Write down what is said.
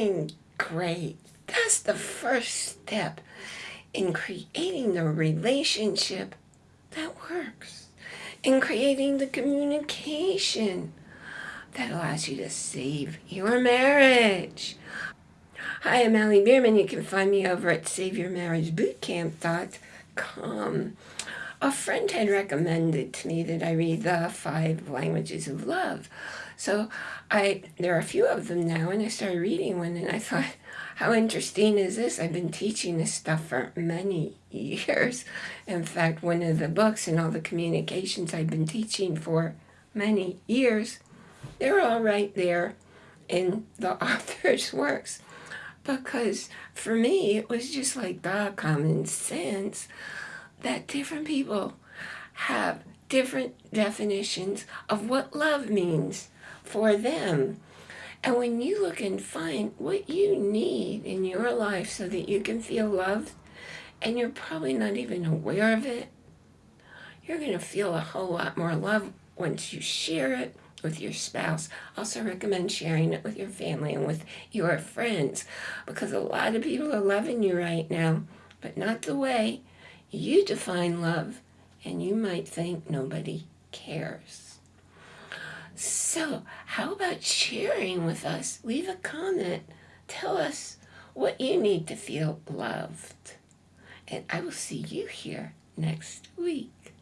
feeling great. That's the first step in creating the relationship that works, in creating the communication that allows you to save your marriage. Hi, I'm Allie Bierman. You can find me over at SaveYourMarriageBootcamp.com. A friend had recommended to me that I read the five languages of love. So I there are a few of them now, and I started reading one, and I thought, how interesting is this? I've been teaching this stuff for many years. In fact, one of the books and all the communications I've been teaching for many years, they're all right there in the author's works. Because for me, it was just like the common sense that different people have different definitions of what love means for them. And when you look and find what you need in your life so that you can feel loved, and you're probably not even aware of it, you're going to feel a whole lot more love once you share it with your spouse. Also recommend sharing it with your family and with your friends because a lot of people are loving you right now, but not the way you define love, and you might think nobody cares. So, how about sharing with us? Leave a comment. Tell us what you need to feel loved. And I will see you here next week.